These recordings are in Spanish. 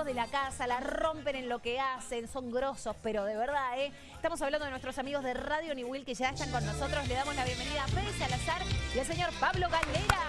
amigos de la casa, la rompen en lo que hacen, son grosos, pero de verdad, ¿eh? Estamos hablando de nuestros amigos de Radio New Will que ya están con nosotros. Le damos la bienvenida a Fede Salazar y al señor Pablo Galera.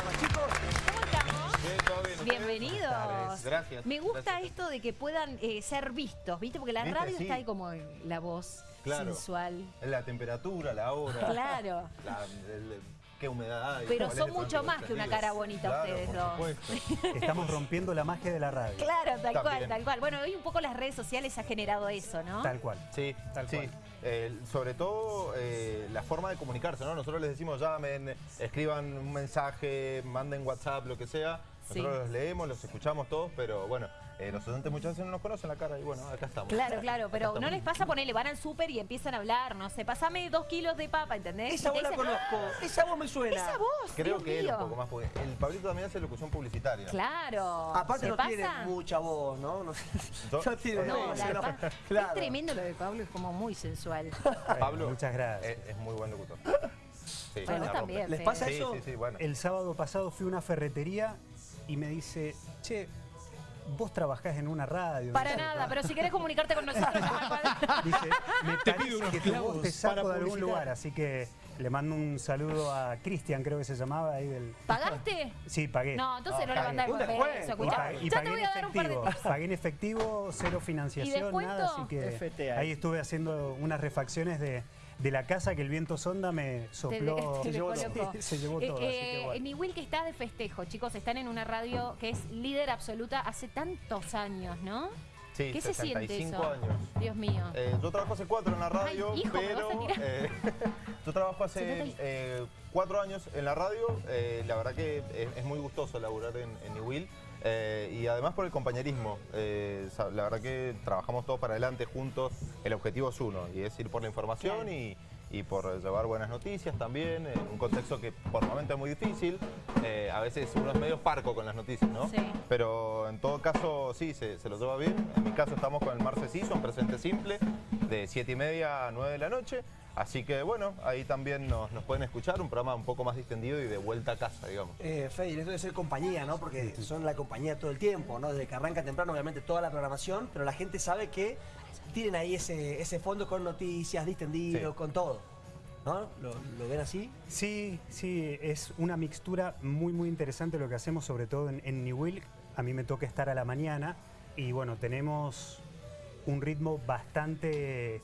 Hola chicos. ¿Cómo estamos? Bien. Bienvenidos. Gracias. Me gusta Gracias. esto de que puedan eh, ser vistos, ¿viste? Porque la ¿Viste? radio Sí. está ahí como la voz Claro. sensual. La temperatura, la hora. Claro. la- el- qué humedad hay. Pero son mucho más que una cara bonita Claro, ustedes dos. Estamos rompiendo la magia de la radio. Claro, tal cual, tal cual. Bueno, hoy un poco las redes sociales ha generado eso, ¿no? Tal cual. Sí, Tal sí. cual. Eh, sobre todo eh, la forma de comunicarse, ¿no? Nosotros les decimos llamen, escriban un mensaje, manden WhatsApp, lo que sea. Sí. Nosotros los leemos, los escuchamos todos, pero bueno, eh, los oyentes muchas veces no nos conocen la cara y bueno, acá estamos. Claro, claro, pero no les pasa ponerle, van al súper y empiezan a hablar, no sé, pasame dos kilos de papa, ¿entendés? Esa voz la conozco. Esa voz me suena. Esa voz, Creo Dios que él mío. un poco más, porque el Pablito también hace locución publicitaria. Claro. Aparte ¿Se no pasa? tiene mucha voz, ¿no? No, tiene eh, No, voz, la ¿no? verdad, Claro. es tremendo lo de Pablo, es como muy sensual. Pablo Muchas gracias. Es, es muy buen locutor. Sí, Bueno, también, ¿Les pasa Sí, eso? sí, sí, bueno. El sábado pasado fui a una ferretería y me dice, che, vos trabajás en una radio. Para ¿no? nada, pero si querés comunicarte con nosotros. Dice, me parece unos que tu voz te clavos saco de algún lugar, así que le mando un saludo a Cristian, creo que se llamaba ahí del... ¿Pagaste? Sí, pagué. No, entonces no le pagué. mandás peso, Y escuchá. pagué, y Ya te pagué voy en a dar un par de efectivo. Pagué en efectivo, cero financiación, nada, así que FTA. ahí estuve haciendo unas refacciones de, de la casa que el viento sonda me sopló. Te- te llevó todo. Se llevó Eh, todo, así eh, que bueno. Mi Will que está de festejo, chicos, están en una radio que es líder absoluta hace tantos años, ¿no? Sí, ¿Qué se siente 65 eso? años. Dios mío. Eh, yo trabajo hace cuatro en la radio, Ay, hijo, me pero eh, yo trabajo hace 70 y- eh, cuatro años en la radio. eh, la verdad que es, es muy gustoso laburar en, en New Will. Eh, y además por el compañerismo. eh, la verdad que trabajamos todos para adelante juntos. El objetivo es uno y es ir por la información y, y por llevar buenas noticias también, en un contexto que por momento es muy difícil. eh, a veces uno es medio parco con las noticias, ¿no? Sí. Pero en todo caso, sí, se, se lo lleva bien. En mi caso estamos con el Marce Season, presente simple, de 7 y media a 9 de la noche. Así que bueno, ahí también nos, nos pueden escuchar, un programa un poco más distendido y de vuelta a casa, digamos. Eh, Fede, esto debe ser compañía, ¿no? Porque son la compañía todo el tiempo, ¿no? Desde que arranca temprano, obviamente, toda la programación, pero la gente sabe que tienen ahí ese, ese fondo con noticias, distendido, Sí. con todo. ¿No? ¿Lo, lo ven así? Sí, sí, es una mixtura muy, muy interesante lo que hacemos, sobre todo en, en New Will. A mí me toca estar a la mañana y bueno, tenemos un ritmo bastante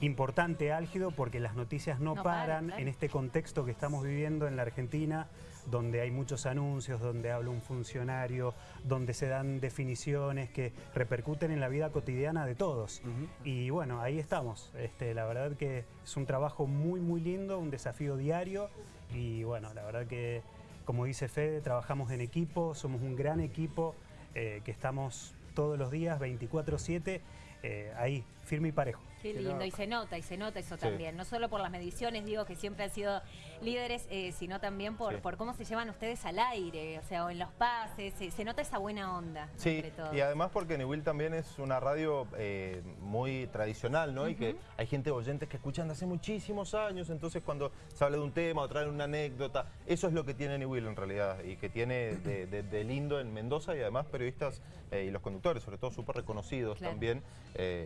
importante, álgido, porque las noticias no, No paran, en este contexto que estamos viviendo en la Argentina, donde hay muchos anuncios, donde habla un funcionario, donde se dan definiciones que repercuten en la vida cotidiana de todos. Y bueno, ahí estamos. Este, la verdad que es un trabajo muy, muy lindo, un desafío diario. Y bueno, la verdad que, como dice Fede, trabajamos en equipo, somos un gran equipo eh, que estamos todos los días, 24-7, eh, ahí, firme y parejo. Qué lindo, y se nota, y se nota eso Sí. también. No solo por las mediciones, digo, que siempre han sido líderes, eh, sino también por, Sí. por cómo se llevan ustedes al aire, o sea, o en los pases, se, se nota esa buena onda Sí, todos. y además porque New Will también es una radio eh, muy tradicional, ¿no? Y que hay gente oyentes que escuchan de hace muchísimos años, entonces cuando se habla de un tema o traen una anécdota, eso es lo que tiene New Will en realidad y que tiene de, de- de lindo en Mendoza y además periodistas eh, y los conductores, sobre todo súper reconocidos Claro. también,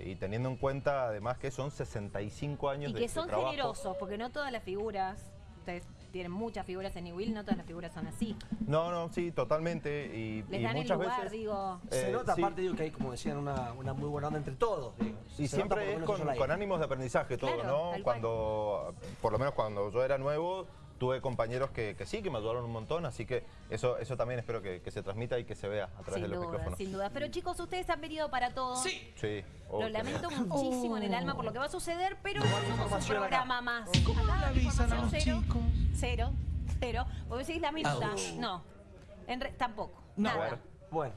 y teniendo en cuenta además que son 65 años Y de que son trabajo. generosos, porque no todas las figuras, ustedes tienen muchas figuras en New Will, no todas las figuras son así. No, no, sí, totalmente. Y, Les y dan el muchas lugar, veces, digo. Se eh, nota, sí. aparte, digo, que hay, como decían, una, una muy buena onda entre todos. digo. Y Se nota siempre es con, ánimos de aprendizaje todo, Claro, ¿no? cual. Cuando, por lo menos cuando yo era nuevo, tuve compañeros que, que sí, que me ayudaron un montón, así que eso, eso también espero que, que se transmita y que se vea a través Sin de los duda, micrófonos. sin duda. Pero chicos, ustedes han venido para todo. Sí. Sí. oh, Lo lamento bien. muchísimo en el alma por lo que va a suceder, pero no somos un acá. programa más. ¿Cómo Acá le avisan a los cero, chicos? Cero, cero. Vos decís lamenta. Ouch. No, en re- tampoco. No. Nada. Bueno. Bueno,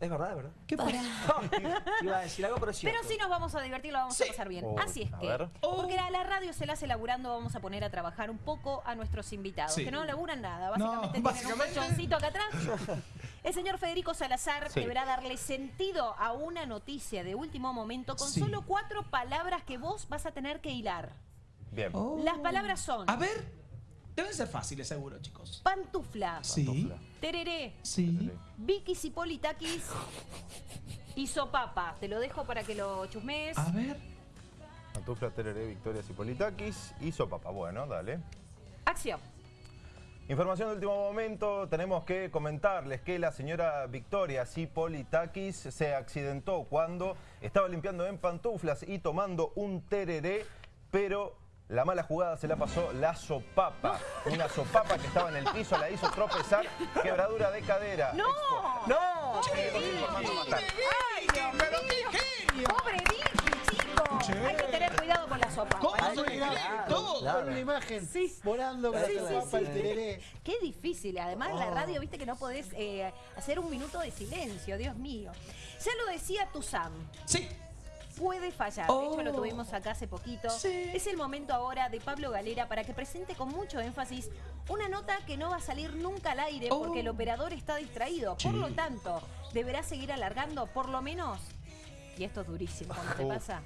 es verdad, es verdad. ¿Qué pasa? Iba a decir algo, pero es. Pero sí nos vamos a divertir, lo vamos Sí. a pasar bien. Oh, Así es que, ver. porque a la radio se la hace laburando, vamos a poner a trabajar un poco a nuestros invitados, Sí. que no laburan nada, No, básicamente tienen básicamente. un colchoncito acá atrás. El señor Federico Salazar Sí. deberá darle sentido a una noticia de último momento con Sí. solo cuatro palabras que vos vas a tener que hilar. Bien. Oh. Las palabras son A ver, Deben ser fáciles, seguro, chicos. Pantufla. Sí. Tereré. Sí. Vikis y Politakis. Y sopapa. Te lo dejo para que lo chusmees. A ver. Pantufla, Tereré, Victorias y Politakis y Sopapa. Bueno, dale. Acción. Información de último momento, tenemos que comentarles que la señora Victoria Cipolitakis se accidentó cuando estaba limpiando en pantuflas y tomando un tereré, pero la mala jugada se la pasó la sopapa. Una sopapa que estaba en el piso, la hizo tropezar, quebradura de cadera. ¡No! ¡No! ¡Ay, Dios mío! ¡Pobre Vicky, chicos! Hay que tener cuidado con la sopa. ¿Cómo Hay se que le todo? claro. Con una imagen Sí. volando con Sí, la sí, papa, sí. el tereré. Qué difícil. Además, en la radio, viste que no podés eh, hacer un minuto de silencio, Dios mío. Ya lo decía Tuzam. Sí. Puede fallar. De hecho, lo Oh. tuvimos acá hace poquito. Sí. Es el momento ahora de Pablo Galera para que presente con mucho énfasis una nota que no va a salir nunca al aire Oh. porque el operador está distraído. Por lo tanto, deberá seguir alargando por lo menos, y esto es durísimo cuando te Uh. pasa,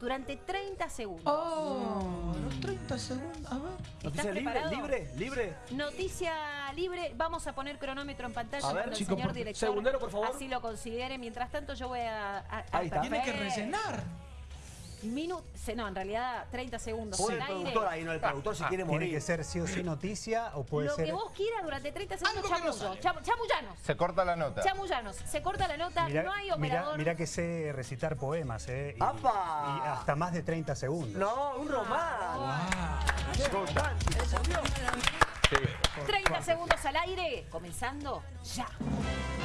durante 30 segundos. Oh, los 30 segundos. A ver. ¿Estás ¿Noticia libre? preparado? ¿Libre? ¿Libre? Noticia libre, vamos a poner cronómetro en pantalla A ver, cuando el señor por- director segundero, por favor. así lo considere. Mientras tanto yo voy a... a- a- Ahí está. Tiene que rellenar. Minut- se- no, en realidad 30 segundos al el aire. productor ahí, no el productor si quiere Tiene morir. que ser sí o sí noticia o puede Lo ser... que vos quieras durante 30 segundos, chamullo, cham- chamullanos. Se corta la nota. Chamullanos. Se corta la nota, no hay operador. Mirá que sé recitar poemas, ¿eh? Y, ¡Apa! y hasta más de 30 segundos. No, un román. Romántico, por Dios. 30 segundos al aire, comenzando ya.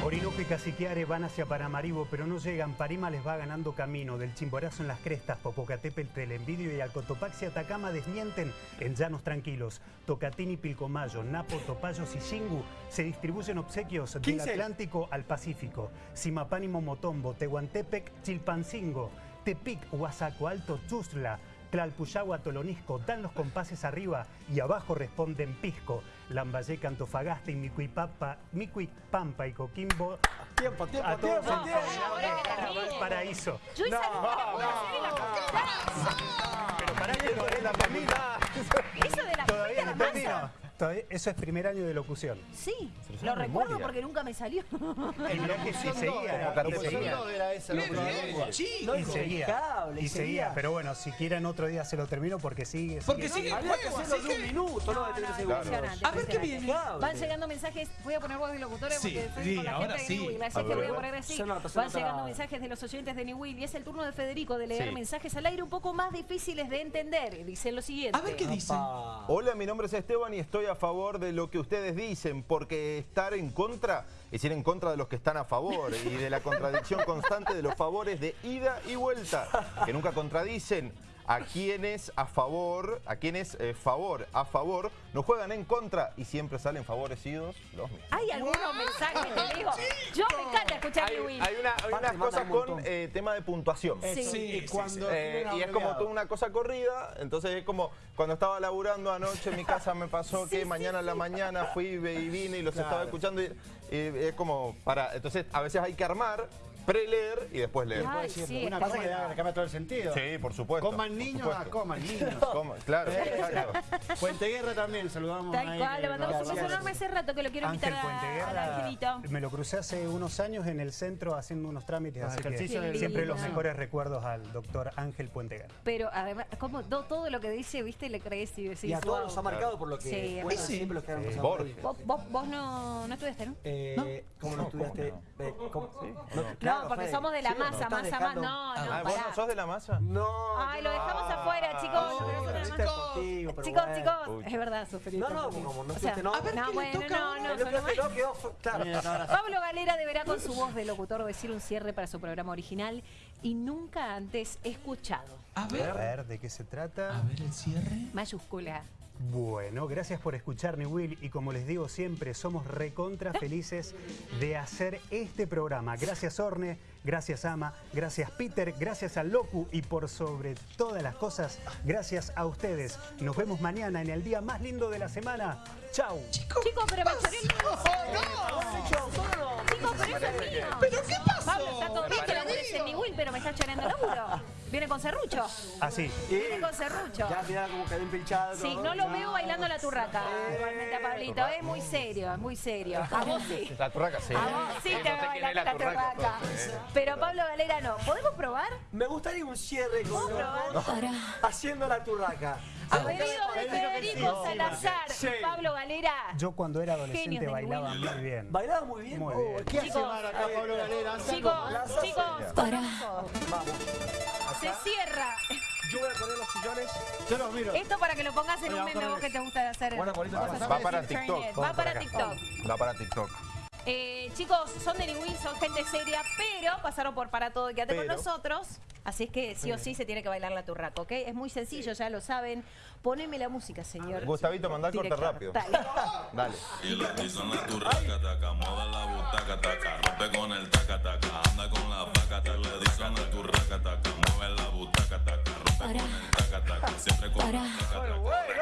Orinoco y Caciquiare van hacia Paramaribo, pero no llegan. Parima les va ganando camino. Del Chimborazo en las crestas, Popocatépetl, Telenvidio y Alcotopaxi Atacama desmienten en llanos tranquilos. Tocatini, Pilcomayo, Napo, Topayos y Xingu se distribuyen obsequios del 15. Atlántico al Pacífico. Simapán y Momotombo, Tehuantepec, Chilpancingo, Tepic, Huasaco Alto, Chusla, Tlalpuyagua, Tolonisco dan los compases arriba y abajo responden Pisco, Lambayeque, Antofagasta y Micuipapa, Micuipampa y Coquimbo Tiempo, tiempo, a todos tiempo, tiempo. Valparaíso. Yo esa No, la. Eso de la Todavía termino. Todavía- Eso es primer año de locución. Sí, lo lo recuerdo memoria. porque nunca me salió. Y que sí seguía, y seguía. No era esa Qué la prueba de bien, lengua. sí. No, Y seguía, y y seguía, pero bueno, si quieren otro día se lo termino porque sigue. Porque sigue el Había que hacerlo de un minuto, no de 30 segundos. impresionante, A ver qué viene. Van llegando mensajes, voy a poner voz de locutora Sí, porque estoy sí, con la ahora gente de sí. New Will, así que voy a poner así. Van llegando mensajes de los oyentes de New Will y es el turno de Federico de leer mensajes al aire un poco más difíciles de entender. Dicen lo siguiente. A ver qué dice. Pa. Hola, mi nombre es Esteban y estoy a favor de lo que ustedes dicen, porque estar en contra es ir en contra de los que están a favor y de la contradicción constante de los favores de ida y vuelta, que nunca contradicen. A quienes a favor, a quienes eh, favor, a favor, no juegan en contra y siempre salen favorecidos los mismos. Hay algunos mensajes que digo. Yo me encanta escuchar Hay, Will. hay una- hay unas cosas un con eh, tema de puntuación. Sí. Cuando Eh, y es como toda una cosa corrida, entonces es como cuando estaba laburando anoche en mi casa me pasó que mañana a la mañana fui y vine y los Claro. estaba escuchando y, y es como para, entonces a veces hay que armar, preleer y después leer. Ay, sí, Una cosa que le cambia todo el sentido. Sí, por supuesto. Coman niños, supuesto. ah, coman niños. Coma- claro, exacto. Puente Guerra también, saludamos Tal cual, le mandamos un beso enorme hace rato que lo quiero invitar Ángel a- al Puenteguerra, angelito. me lo crucé hace unos años en el centro haciendo unos trámites, Los así que siempre los mejores recuerdos al doctor Ángel Puenteguerra. Pero además, como do- todo lo que dice, viste, le crees y decís. Y a todos wow. nos ha marcado por lo que Sí, bueno, sí. siempre los que han pasado. Vos, vos, vos no, no estudiaste, ¿no? Eh, ¿Cómo no No, ¿cómo estudiaste? no? No, porque somos de la ¿Sí o no? masa, ¿Estás masa? No, no, Ah, ¿Vos no sos de la masa? No. Ay, lo no. dejamos afuera, chicos. Ah, afuera. Chicos, bueno. chicos, Uy. es verdad, Sofía. No, no, como no O sea, estudiaste, no. A ver, no, ¿qué le bueno, no, no, No. Pablo Galera deberá con su voz de locutor decir un cierre para su programa original y nunca antes escuchado. A A ver. ver, ¿de qué se trata? A ver el cierre. Mayúscula. Bueno, gracias por escucharme, Will. Y como les digo siempre, somos recontra felices de hacer este programa. Gracias, Orne. Gracias, Ama. Gracias, Peter. Gracias a Locu. Y por sobre todas las cosas, gracias a ustedes. Nos vemos mañana en el día más lindo de la semana. ¡Chau! Chicos, Chicos, pero me el Chicos, pero eso es mío. ¿Pero qué pasó? Pablo, está todo bien que lo en mi Will, pero me está choreando el laburo. Viene con serrucho. Así. Viene con serrucho. Ya mirá como quedó empilchado. Sí, no lo veo bailando la turraca. Igualmente a Pablito. Es muy serio, es muy serio. A vos sí. La turraca, sí. A vos sí te veo bailando la turraca. Pero Pablo Galera no. ¿Podemos probar? Me gustaría un cierre con haciendo la turraca. A pedido de Federico Salazar, Sí. Pablo Galera. Yo cuando era adolescente bailaba muy bien. Bailaba muy bien. Muy bien. ¿Qué hace Chicos, Mar acá, Pablo Galera? Chicos, con- chicos, Vamos. Se cierra. Yo voy a poner los sillones. Yo los miro. Esto para que lo pongas en un meme vos que te gusta hacer. Bueno, cosas pasame. Va para TikTok. Va para. TikTok. Va para TikTok. Eh, chicos, son de Will, son gente seria, pero pasaron por Para Todo y Quédate con nosotros. Así es que sí o sí se tiene que bailar la turraca, ¿ok? Es muy sencillo, ya lo saben. Poneme la música, señor. Gustavito, mandá el corte rápido. Dale. Dale. Y la tiza en la turraca, taca, mueve la butaca, taca, rompe con el taca, taca, anda con la vaca, taca, le dicen la turraca, taca, butaca, taca, rompe con el taca, taca, siempre con taca.